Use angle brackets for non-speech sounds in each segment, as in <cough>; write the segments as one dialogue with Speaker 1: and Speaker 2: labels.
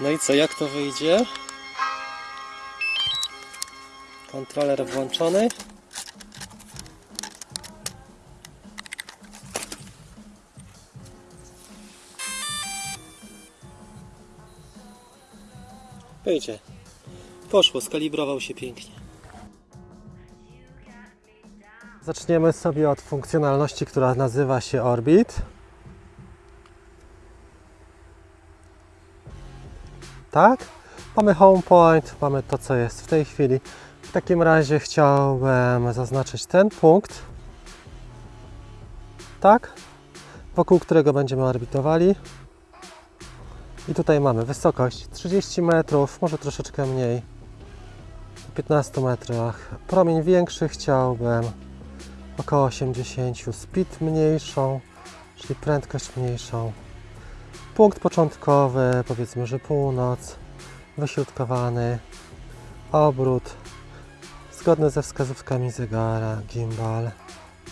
Speaker 1: No i co, jak to wyjdzie? Kontroler włączony. Wyjdzie. Poszło, skalibrował się pięknie. Zaczniemy sobie od funkcjonalności, która nazywa się Orbit. Tak? Mamy home point, mamy to, co jest w tej chwili. W takim razie chciałbym zaznaczyć ten punkt. Tak? Wokół którego będziemy orbitowali. I tutaj mamy wysokość 30 metrów, może troszeczkę mniej. W 15 metrach. Promień większy chciałbym około 80, speed mniejszą, czyli prędkość mniejszą. Punkt początkowy, powiedzmy, że północ, wyśrodkowany, obrót, zgodny ze wskazówkami zegara, gimbal,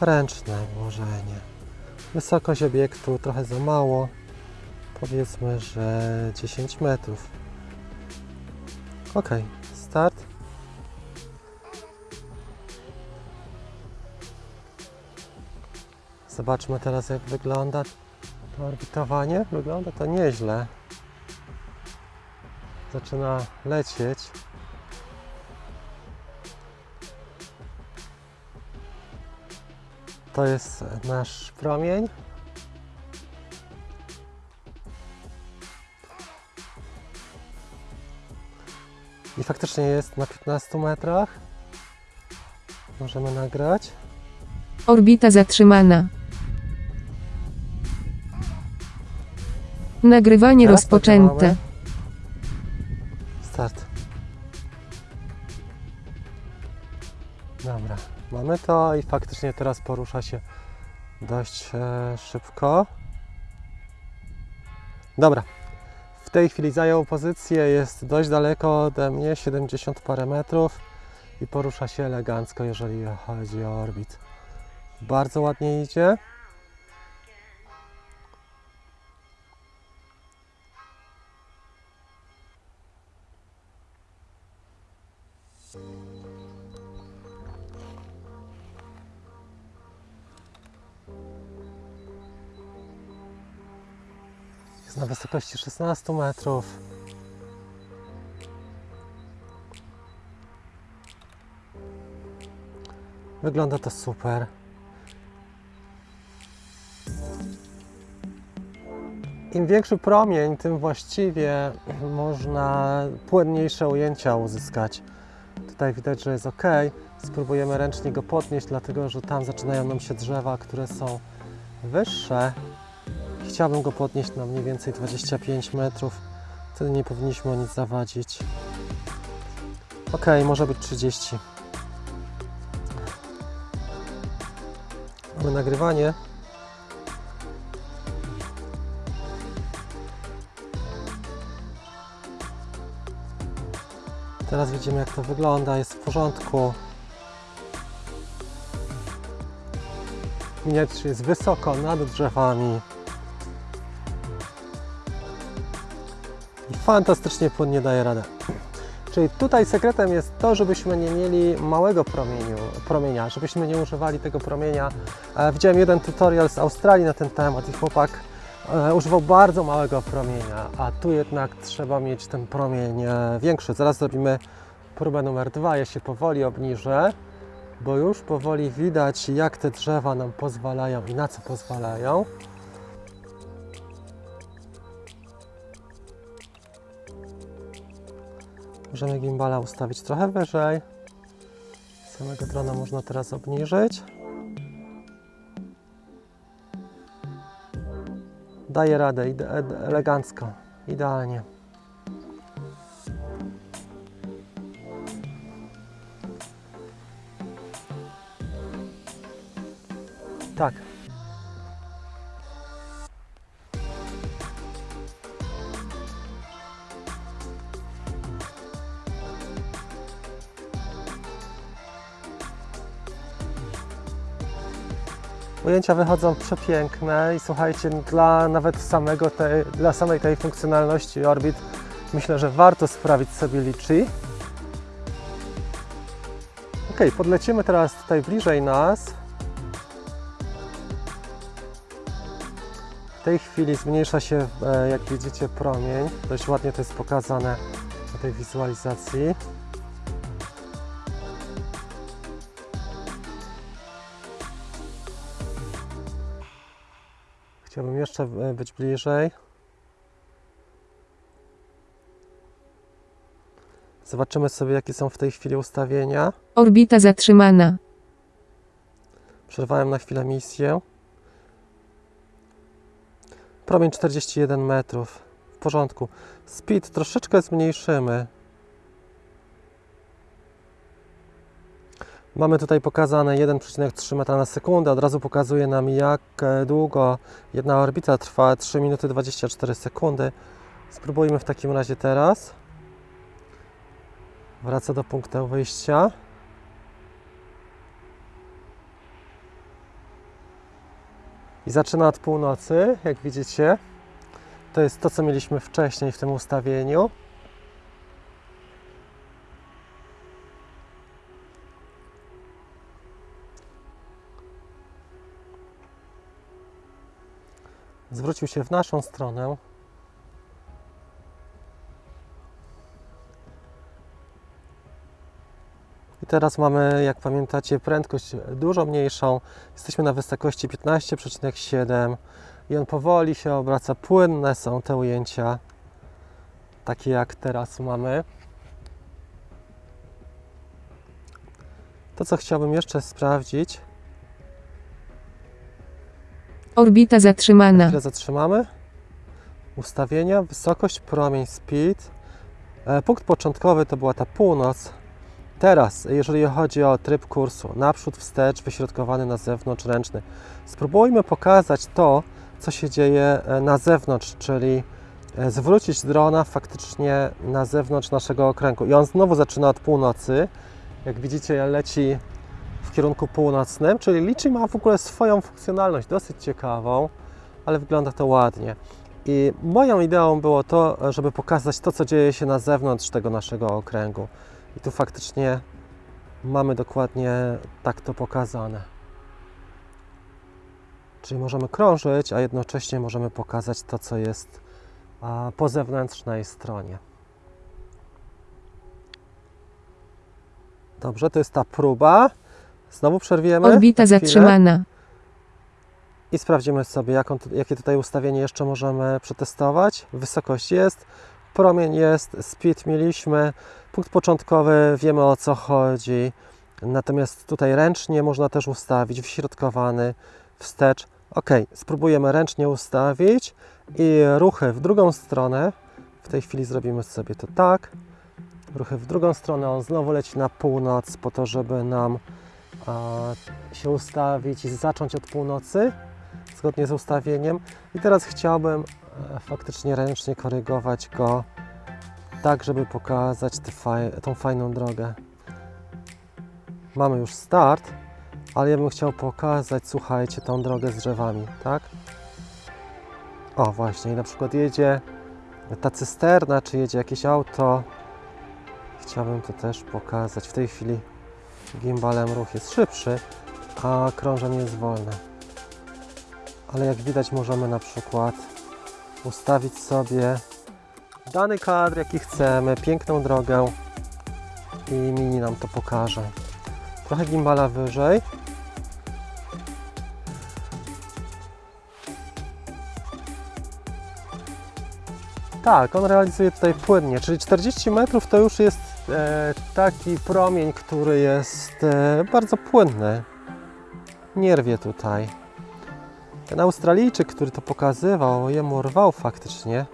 Speaker 1: ręczne włożenie. Wysokość obiektu trochę za mało, powiedzmy, że 10 metrów. Ok, start. Zobaczmy teraz, jak wygląda to orbitowanie. Wygląda to nieźle. Zaczyna lecieć. To jest nasz promień. I faktycznie jest na 15 metrach. Możemy nagrać.
Speaker 2: Orbita zatrzymana. Nagrywanie
Speaker 1: Teraz
Speaker 2: rozpoczęte.
Speaker 1: Start. Dobra, mamy to i faktycznie teraz porusza się dość e, szybko. Dobra, w tej chwili zajął pozycję, jest dość daleko ode mnie, 70 parę metrów i porusza się elegancko, jeżeli chodzi o orbit. Bardzo ładnie idzie. Jest na wysokości 16 metrów. Wygląda to super. Im większy promień, tym właściwie <clears throat> można płynniejsze ujęcia uzyskać. Tutaj widać, że jest ok. Spróbujemy ręcznie go podnieść, dlatego że tam zaczynają nam się drzewa, które są wyższe. Chciałbym go podnieść na mniej więcej 25 metrów. Wtedy nie powinniśmy o nic zawadzić. Ok, może być 30. Mamy nagrywanie. Teraz widzimy jak to wygląda, jest w porządku. Że jest wysoko nad drzewami. Fantastycznie płynnie daje radę. Czyli tutaj sekretem jest to, żebyśmy nie mieli małego promieniu, promienia, żebyśmy nie używali tego promienia. E, widziałem jeden tutorial z Australii na ten temat i chłopak e, używał bardzo małego promienia, a tu jednak trzeba mieć ten promień e, większy. Zaraz zrobimy próbę numer dwa. Ja się powoli obniżę, bo już powoli widać, jak te drzewa nam pozwalają i na co pozwalają. Możemy gimbala ustawić trochę wyżej. Samego drona można teraz obniżyć. Daje radę, elegancko, idealnie. Tak. Ujęcia wychodzą przepiękne i słuchajcie, dla nawet samego dla samej tej funkcjonalności Orbit myślę, że warto sprawić sobie Litchi. Ok, podlecimy teraz tutaj bliżej nas. W tej chwili zmniejsza się, e, jak widzicie, promień. Dość ładnie to jest pokazane na tej wizualizacji. Chciałbym jeszcze e, być bliżej. Zobaczymy sobie, jakie są w tej chwili ustawienia.
Speaker 2: Orbita zatrzymana.
Speaker 1: Przerwałem na chwilę misję. Promień 41 metrów. W porządku. Speed troszeczkę zmniejszymy. Mamy tutaj pokazane 1,3 metra na sekundę. Od razu pokazuje nam, jak e, długo jedna orbita trwa. 3 minuty 24 sekundy. Spróbujmy w takim razie teraz. Wraca do punktu wyjścia. I zaczyna od północy, jak widzicie. To jest to, co mieliśmy wcześniej w tym ustawieniu. Zwrócił się w naszą stronę. I teraz mamy, jak pamiętacie, prędkość dużo mniejszą. Jesteśmy na wysokości 15,7 i on powoli się obraca. Płynne są te ujęcia, takie jak teraz mamy. To, co chciałbym jeszcze sprawdzić,
Speaker 2: Orbita zatrzymana.
Speaker 1: chwilę zatrzymamy. Ustawienia, wysokość, promień, speed. E, Punkt początkowy to była ta północ. Teraz, jeżeli chodzi o tryb kursu, naprzód, wstecz, wyśrodkowany na zewnątrz, ręczny. Spróbujmy pokazać to, co się dzieje e, na zewnątrz, czyli e, zwrócić drona faktycznie na zewnątrz naszego okręgu. I on znowu zaczyna od północy. Jak widzicie, leci kierunku północnym, czyli Litchi ma w ogóle swoją funkcjonalność, dosyć ciekawą, ale wygląda to ładnie. I moją ideą było to, żeby pokazać to, co dzieje się na zewnątrz tego naszego okręgu. I tu faktycznie mamy dokładnie tak to pokazane. Czyli możemy krążyć, a jednocześnie możemy pokazać to, co jest po zewnętrznej stronie. Dobrze, to jest ta próba. Znowu przerwiemy.
Speaker 2: Orbita
Speaker 1: chwilę
Speaker 2: zatrzymana.
Speaker 1: I sprawdzimy sobie, jaką, jakie tutaj ustawienie jeszcze możemy przetestować. Wysokość jest, promień jest, speed mieliśmy, punkt początkowy, wiemy o co chodzi. Natomiast tutaj ręcznie można też ustawić, wśrodkowany, wstecz. Ok, spróbujemy ręcznie ustawić i ruchy w drugą stronę. W tej chwili zrobimy sobie to tak. Ruchy w drugą stronę, on znowu leci na północ po to, żeby nam się ustawić i zacząć od północy zgodnie z ustawieniem. I teraz chciałbym e, faktycznie ręcznie korygować go tak, żeby pokazać tą fajną drogę. Mamy już start, ale ja bym chciał pokazać, słuchajcie, tą drogę z drzewami, tak? O, właśnie, i na przykład jedzie ta cysterna, czy jedzie jakieś auto. Chciałbym to też pokazać. W tej chwili gimbalem ruch jest szybszy, a krążenie jest wolne ale jak widać możemy na przykład ustawić sobie dany kadr jaki chcemy, piękną drogę i mini nam to pokaże. Trochę gimbala wyżej. Tak, on realizuje tutaj płynnie, czyli 40 metrów to już jest taki promień, który jest e, bardzo płynny. Nie rwie tutaj. Ten Australijczyk, który to pokazywał, jemu rwał faktycznie.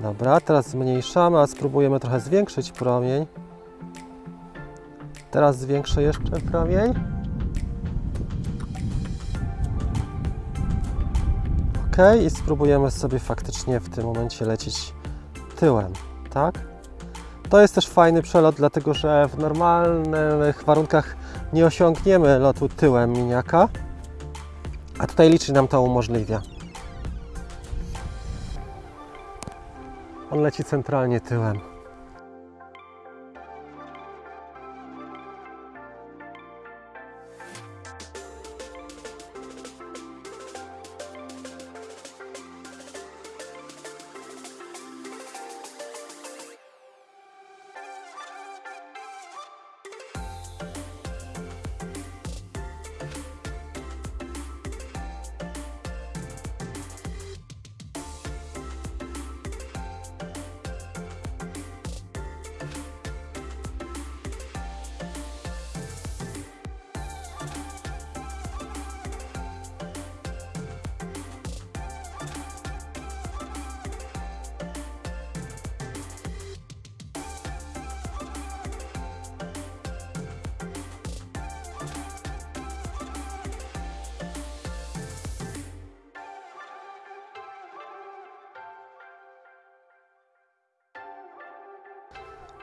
Speaker 1: Dobra, teraz zmniejszamy, a spróbujemy trochę zwiększyć promień. Teraz zwiększę jeszcze promień. Ok, i spróbujemy sobie faktycznie w tym momencie lecieć tyłem, tak? To jest też fajny przelot, dlatego że w normalnych warunkach nie osiągniemy lotu tyłem miniaka. A tutaj liczy nam to umożliwia. On leci centralnie tyłem.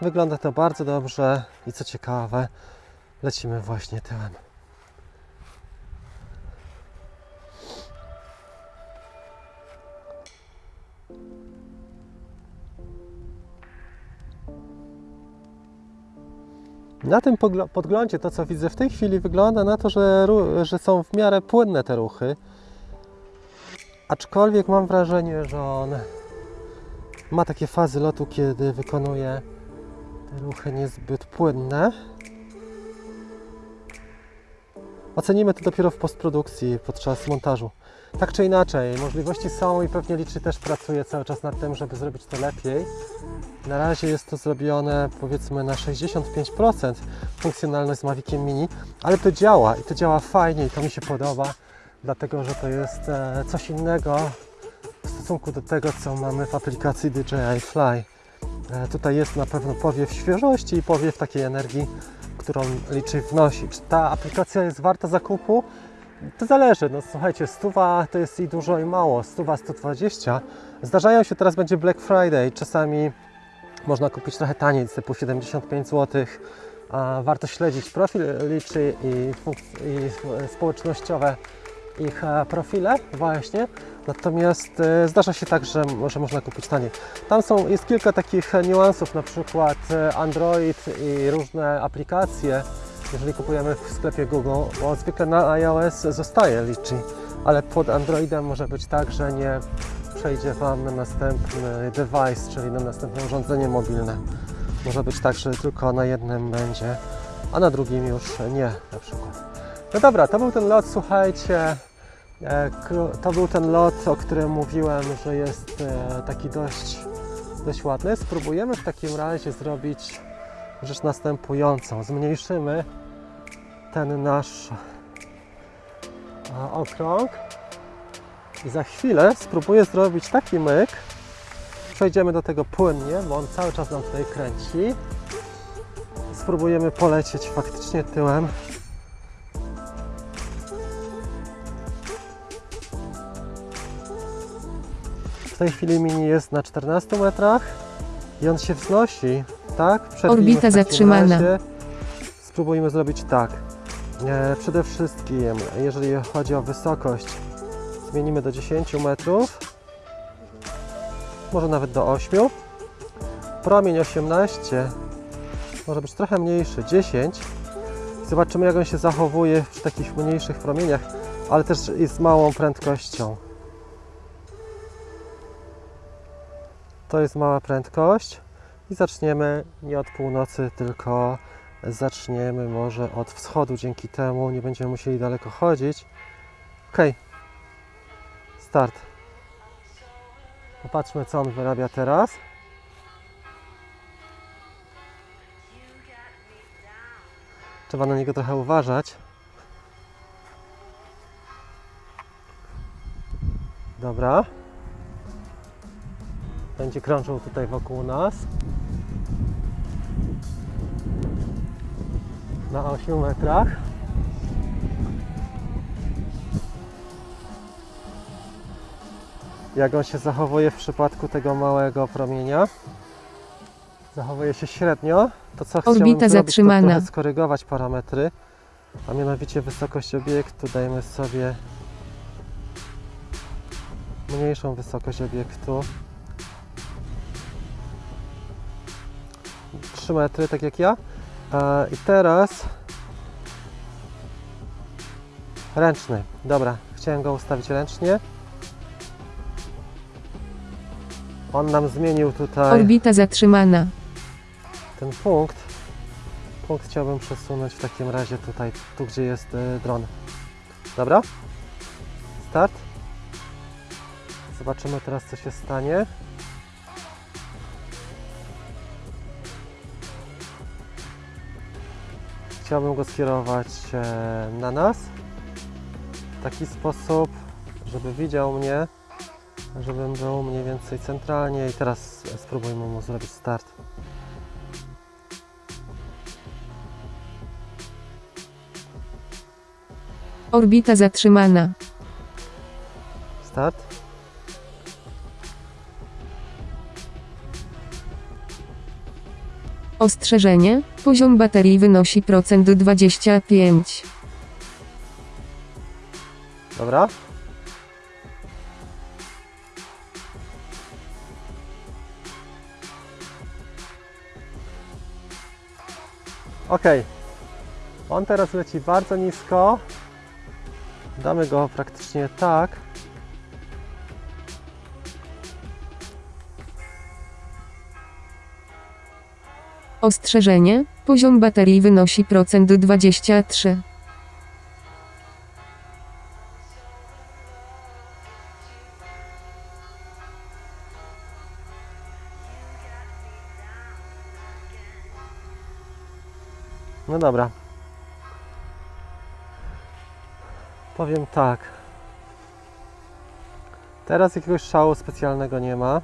Speaker 1: Wygląda to bardzo dobrze i co ciekawe, lecimy właśnie tyłem. Na tym podglądzie to, co widzę w tej chwili, wygląda na to, że, że są w miarę płynne te ruchy. Aczkolwiek mam wrażenie, że on ma takie fazy lotu, kiedy wykonuje te ruchy niezbyt płynne. Ocenimy to dopiero w postprodukcji, podczas montażu. Tak czy inaczej, możliwości są i pewnie liczy też pracuje cały czas nad tym, żeby zrobić to lepiej. Na razie jest to zrobione powiedzmy na 65% funkcjonalność z Maviciem Mini, ale to działa i to działa fajnie i to mi się podoba, dlatego że to jest e, coś innego w stosunku do tego, co mamy w aplikacji DJI Fly. E, Tutaj jest na pewno powiew świeżości i powiew takiej energii, którą liczy wnosi. Czy ta aplikacja jest warta zakupu? To zależy. No słuchajcie, stuwa to jest i dużo i mało. Stuwa 120. Zdarzają się, teraz będzie Black Friday. Czasami można kupić trochę taniej, typu 75 zł. A warto śledzić profil liczy i, i społecznościowe ich e, profile właśnie. Natomiast e, zdarza się tak, że, że można kupić taniej. Tam są, jest kilka takich niuansów, na przykład e, Android i różne aplikacje, jeżeli kupujemy w sklepie Google, bo zwykle na iOS zostaje liczy, ale pod Androidem może być tak, że nie przejdzie Wam na następny device, czyli na następne urządzenie mobilne. Może być tak, że tylko na jednym będzie, a na drugim już nie na przykład. No dobra, to był ten lot, słuchajcie. E, To był ten lot, o którym mówiłem, że jest e, taki dość, dość ładny. Spróbujemy w takim razie zrobić rzecz następującą. Zmniejszymy ten nasz e, okrąg i za chwilę spróbuję zrobić taki myk. Przejdziemy do tego płynnie, bo on cały czas nam tutaj kręci. Spróbujemy polecieć faktycznie tyłem W tej chwili mini jest na 14 metrach i on się wznosi, tak? Przerwijmy
Speaker 2: Orbita zatrzymana.
Speaker 1: razie. Spróbujmy zrobić tak. E, przede wszystkim, jeżeli chodzi o wysokość, zmienimy do 10 metrów, może nawet do 8. Promień 18, może być trochę mniejszy, 10. Zobaczymy, jak on się zachowuje przy takich mniejszych promieniach, ale też i z małą prędkością. To jest mała prędkość i zaczniemy nie od północy, tylko zaczniemy może od wschodu. Dzięki temu nie będziemy musieli daleko chodzić. Ok, start. Popatrzmy, co on wyrabia teraz. Trzeba na niego trochę uważać. Dobra będzie krążył tutaj wokół nas. Na 8 metrach. Jak on się zachowuje w przypadku tego małego promienia? Zachowuje się średnio. To co chciałbym
Speaker 2: Orbita
Speaker 1: zrobić,
Speaker 2: zatrzymana.
Speaker 1: to trochę skorygować parametry, a mianowicie wysokość obiektu dajmy sobie mniejszą wysokość obiektu. 3 metry, tak jak ja. E, I teraz ręczny. Dobra, chciałem go ustawić ręcznie. On nam zmienił tutaj
Speaker 2: Orbita zatrzymana.
Speaker 1: ten punkt. Punkt chciałbym przesunąć w takim razie tutaj, tu gdzie jest y, dron. Dobra? Start. Zobaczymy teraz co się stanie. Chciałbym go skierować e, na nas w taki sposób, żeby widział mnie, żebym był mniej więcej centralnie i teraz spróbujmy mu zrobić start.
Speaker 2: Orbita zatrzymana.
Speaker 1: Start.
Speaker 2: Ostrzeżenie. Poziom baterii wynosi procent 25.
Speaker 1: Dobra. Ok. On teraz leci bardzo nisko. Damy go praktycznie tak.
Speaker 2: Ostrzeżenie. Poziom baterii wynosi procent 23.
Speaker 1: No dobra. Powiem tak. Teraz jakiegoś szału specjalnego nie ma.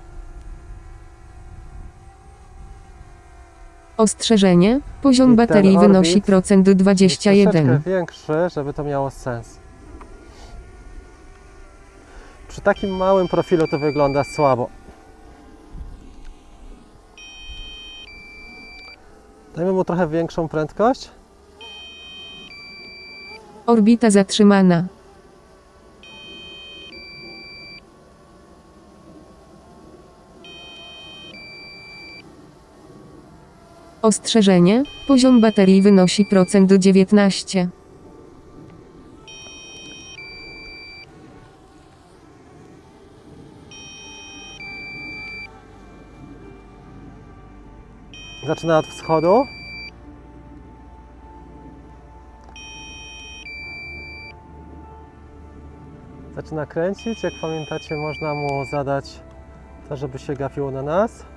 Speaker 2: Ostrzeżenie. Poziom
Speaker 1: I
Speaker 2: baterii wynosi procent
Speaker 1: Jest
Speaker 2: 21.
Speaker 1: troszeczkę większy, żeby to miało sens. Przy takim małym profilu to wygląda słabo. Dajmy mu trochę większą prędkość.
Speaker 2: Orbita zatrzymana. Ostrzeżenie. Poziom baterii wynosi procent 19.
Speaker 1: Zaczyna od wschodu. Zaczyna kręcić. Jak pamiętacie, można mu zadać to, żeby się gapiło na nas.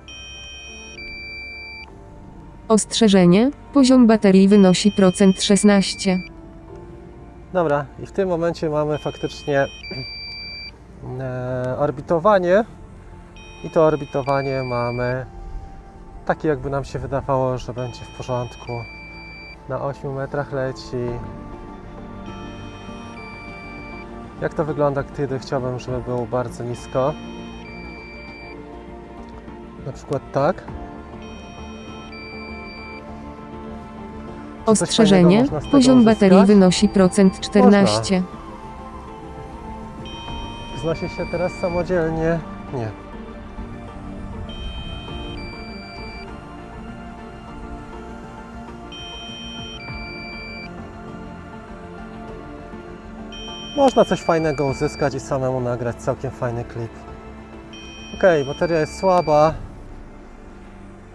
Speaker 2: Ostrzeżenie. Poziom baterii wynosi procent 16.
Speaker 1: Dobra, i w tym momencie mamy faktycznie e, orbitowanie. I to orbitowanie mamy takie, jakby nam się wydawało, że będzie w porządku. Na 8 metrach leci. Jak to wygląda, kiedy chciałbym, żeby było bardzo nisko? Na przykład tak.
Speaker 2: Ostrzeżenie. Poziom baterii wynosi procent 14.
Speaker 1: Wznosi się teraz samodzielnie? Nie. Można coś fajnego uzyskać i samemu nagrać całkiem fajny klip. Ok, bateria jest słaba.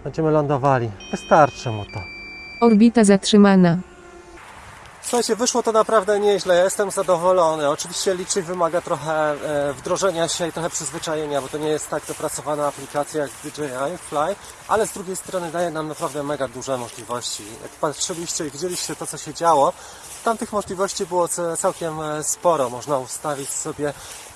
Speaker 1: Będziemy lądowali. Wystarczy mu to.
Speaker 2: Orbita zatrzymana.
Speaker 1: Słuchajcie, wyszło to naprawdę nieźle, ja jestem zadowolony. Oczywiście liczy wymaga trochę e, wdrożenia się i trochę przyzwyczajenia, bo to nie jest tak dopracowana aplikacja jak DJI Fly, ale z drugiej strony daje nam naprawdę mega duże możliwości. Jak patrzyliście i widzieliście to, co się działo, tam tych możliwości było całkiem e, sporo. Można ustawić sobie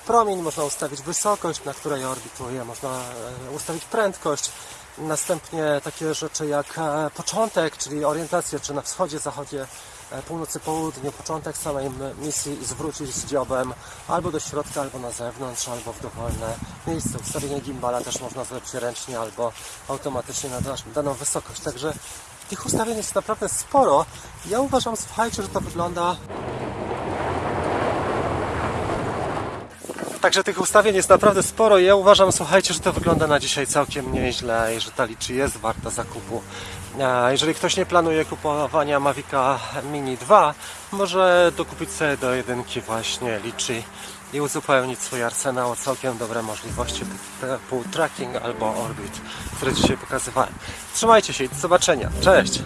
Speaker 1: promień, można ustawić wysokość, na której orbituje, można e, ustawić prędkość. Następnie takie rzeczy jak e, początek, czyli orientacja, czy na wschodzie, zachodzie, e, północy, południu, początek samej misji zwrócić z dziobem albo do środka, albo na zewnątrz, albo w dowolne miejsce. Ustawienie gimbala też można zrobić ręcznie albo automatycznie na daną wysokość. Także tych ustawień jest naprawdę sporo. Ja uważam, słuchajcie, że to wygląda Także tych ustawień jest naprawdę sporo i ja uważam, słuchajcie, że to wygląda na dzisiaj całkiem nieźle i że ta liczy jest warta zakupu. Jeżeli ktoś nie planuje kupowania Mavica Mini 2, może dokupić sobie do jedynki właśnie liczy i uzupełnić swój arsenał o całkiem dobre możliwości typu tracking albo orbit, które dzisiaj pokazywałem. Trzymajcie się i do zobaczenia. Cześć!